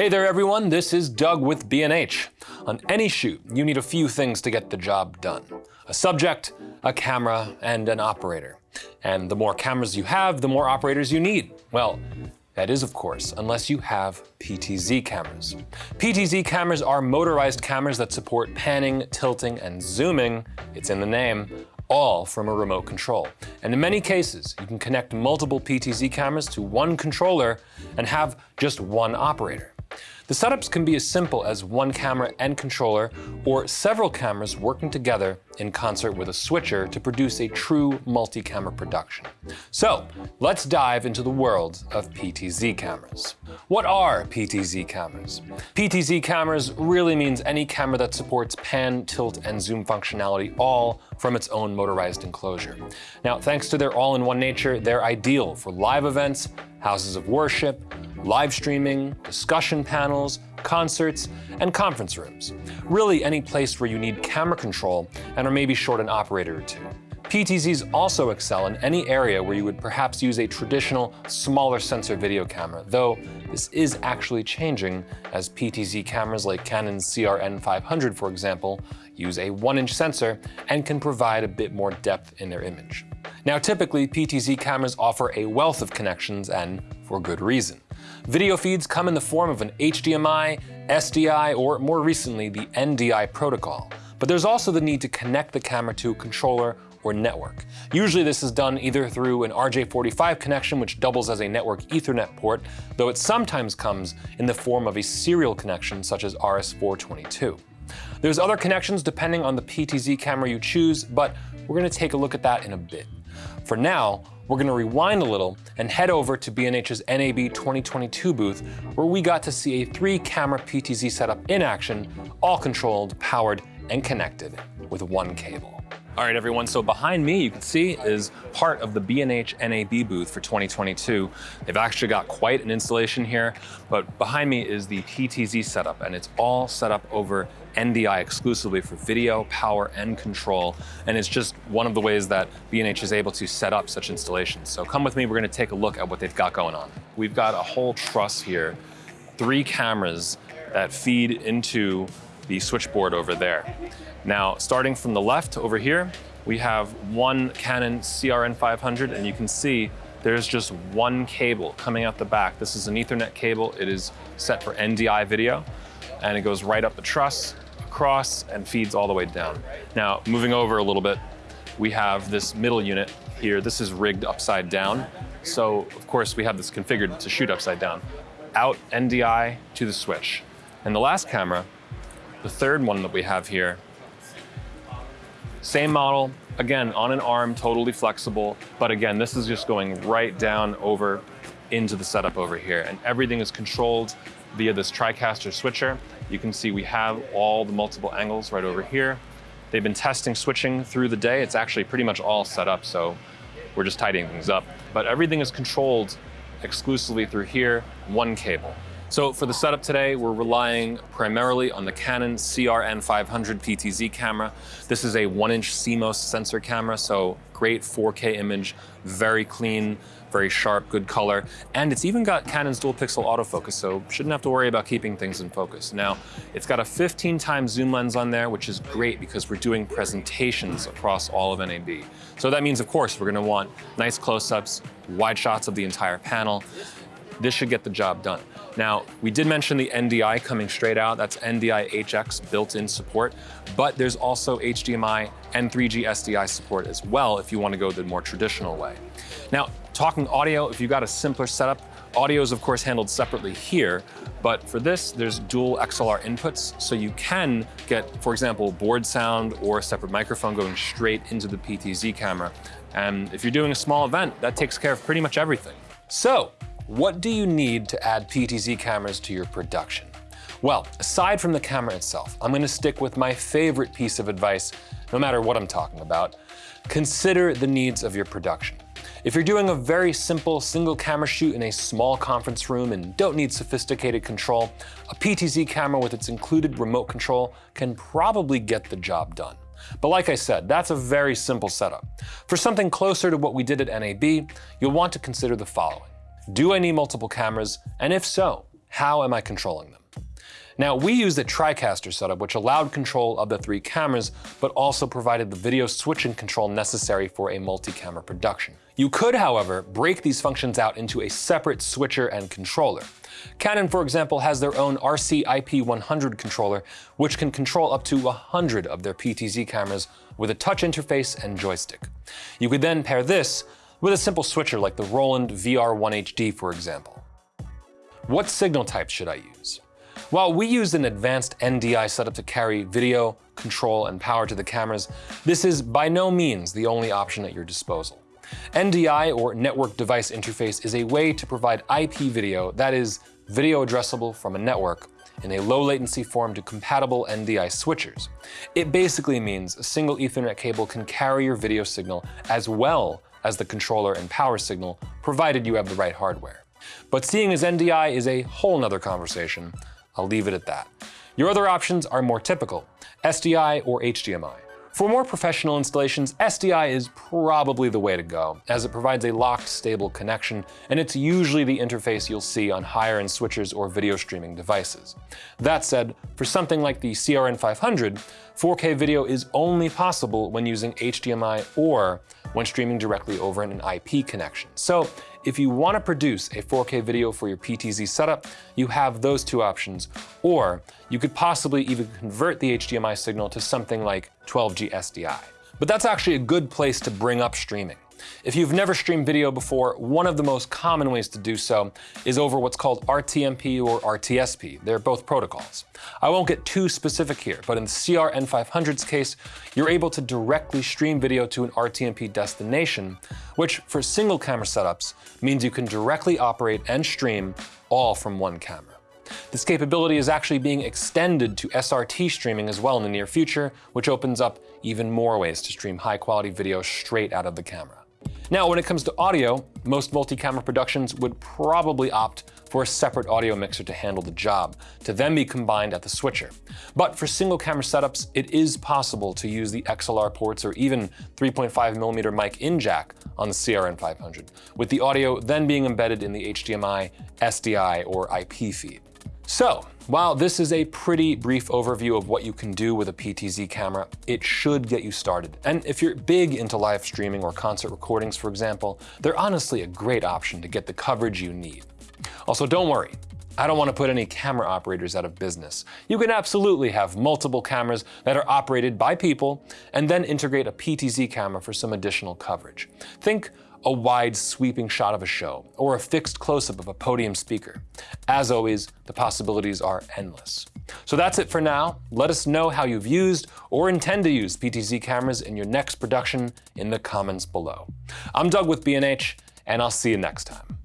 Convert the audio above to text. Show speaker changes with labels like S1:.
S1: Hey there everyone, this is Doug with B&H. On any shoot, you need a few things to get the job done. A subject, a camera, and an operator. And the more cameras you have, the more operators you need. Well, that is, of course, unless you have PTZ cameras. PTZ cameras are motorized cameras that support panning, tilting, and zooming, it's in the name, all from a remote control. And in many cases, you can connect multiple PTZ cameras to one controller and have just one operator. The setups can be as simple as one camera and controller, or several cameras working together in concert with a switcher to produce a true multi-camera production. So let's dive into the world of PTZ cameras. What are PTZ cameras? PTZ cameras really means any camera that supports pan, tilt, and zoom functionality all from its own motorized enclosure. Now, thanks to their all-in-one nature, they're ideal for live events, houses of worship, live streaming, discussion panels, concerts, and conference rooms. Really any place where you need camera control and are maybe short an operator or two. PTZs also excel in any area where you would perhaps use a traditional, smaller sensor video camera, though this is actually changing as PTZ cameras like Canon's CRN500, for example, use a 1-inch sensor and can provide a bit more depth in their image. Now typically, PTZ cameras offer a wealth of connections and for good reason. Video feeds come in the form of an HDMI, SDI, or more recently, the NDI protocol. But there's also the need to connect the camera to a controller or network. Usually this is done either through an RJ45 connection, which doubles as a network ethernet port, though it sometimes comes in the form of a serial connection such as RS422. There's other connections depending on the PTZ camera you choose, but we're gonna take a look at that in a bit. For now, we're gonna rewind a little and head over to B&H's NAB 2022 booth, where we got to see a three camera PTZ setup in action, all controlled, powered, and connected with one cable. All right, everyone, so behind me, you can see, is part of the B&H NAB booth for 2022. They've actually got quite an installation here, but behind me is the PTZ setup, and it's all set up over NDI exclusively for video, power, and control. And it's just one of the ways that B&H is able to set up such installations. So come with me, we're gonna take a look at what they've got going on. We've got a whole truss here, three cameras that feed into the switchboard over there. Now, starting from the left over here, we have one Canon CRN500, and you can see there's just one cable coming out the back. This is an ethernet cable. It is set for NDI video, and it goes right up the truss, across, and feeds all the way down. Now, moving over a little bit, we have this middle unit here. This is rigged upside down. So, of course, we have this configured to shoot upside down. Out NDI to the switch. And the last camera, the third one that we have here, same model, again, on an arm, totally flexible. But again, this is just going right down over into the setup over here. And everything is controlled via this TriCaster switcher. You can see we have all the multiple angles right over here. They've been testing switching through the day. It's actually pretty much all set up, so we're just tidying things up. But everything is controlled exclusively through here, one cable. So for the setup today, we're relying primarily on the Canon CRN500 PTZ camera. This is a one inch CMOS sensor camera, so great 4K image, very clean, very sharp, good color. And it's even got Canon's dual pixel autofocus, so shouldn't have to worry about keeping things in focus. Now, it's got a 15 times zoom lens on there, which is great because we're doing presentations across all of NAB. So that means, of course, we're gonna want nice close-ups, wide shots of the entire panel. This should get the job done. Now, we did mention the NDI coming straight out. That's NDI HX built-in support, but there's also HDMI and 3G SDI support as well if you want to go the more traditional way. Now, talking audio, if you've got a simpler setup, audio is of course handled separately here, but for this, there's dual XLR inputs, so you can get, for example, board sound or a separate microphone going straight into the PTZ camera. And if you're doing a small event, that takes care of pretty much everything. So, what do you need to add PTZ cameras to your production? Well, aside from the camera itself, I'm gonna stick with my favorite piece of advice, no matter what I'm talking about. Consider the needs of your production. If you're doing a very simple single camera shoot in a small conference room and don't need sophisticated control, a PTZ camera with its included remote control can probably get the job done. But like I said, that's a very simple setup. For something closer to what we did at NAB, you'll want to consider the following. Do I need multiple cameras? And if so, how am I controlling them? Now, we used a TriCaster setup which allowed control of the three cameras, but also provided the video switching control necessary for a multi-camera production. You could, however, break these functions out into a separate switcher and controller. Canon, for example, has their own RC IP100 controller, which can control up to 100 of their PTZ cameras with a touch interface and joystick. You could then pair this with a simple switcher like the Roland VR1HD, for example. What signal type should I use? While we used an advanced NDI setup to carry video, control, and power to the cameras, this is by no means the only option at your disposal. NDI, or Network Device Interface, is a way to provide IP video, that is, video addressable from a network, in a low latency form to compatible NDI switchers. It basically means a single Ethernet cable can carry your video signal as well as the controller and power signal, provided you have the right hardware. But seeing as NDI is a whole nother conversation, I'll leave it at that. Your other options are more typical, SDI or HDMI. For more professional installations, SDI is probably the way to go, as it provides a locked, stable connection, and it's usually the interface you'll see on higher-end switchers or video streaming devices. That said, for something like the CRN500, 4K video is only possible when using HDMI or when streaming directly over an IP connection. So if you want to produce a 4K video for your PTZ setup, you have those two options, or you could possibly even convert the HDMI signal to something like 12G SDI. But that's actually a good place to bring up streaming. If you've never streamed video before, one of the most common ways to do so is over what's called RTMP or RTSP. They're both protocols. I won't get too specific here, but in the CRN500's case, you're able to directly stream video to an RTMP destination, which for single camera setups means you can directly operate and stream all from one camera. This capability is actually being extended to SRT streaming as well in the near future, which opens up even more ways to stream high quality video straight out of the camera. Now, when it comes to audio, most multi-camera productions would probably opt for a separate audio mixer to handle the job, to then be combined at the switcher. But for single camera setups, it is possible to use the XLR ports or even 3.5mm mic in jack on the CRN500, with the audio then being embedded in the HDMI, SDI, or IP feed. So, while this is a pretty brief overview of what you can do with a PTZ camera, it should get you started. And if you're big into live streaming or concert recordings, for example, they're honestly a great option to get the coverage you need. Also, don't worry, I don't want to put any camera operators out of business. You can absolutely have multiple cameras that are operated by people and then integrate a PTZ camera for some additional coverage. Think a wide sweeping shot of a show, or a fixed close-up of a podium speaker. As always, the possibilities are endless. So that's it for now. Let us know how you've used or intend to use PTZ cameras in your next production in the comments below. I'm Doug with B&H, and I'll see you next time.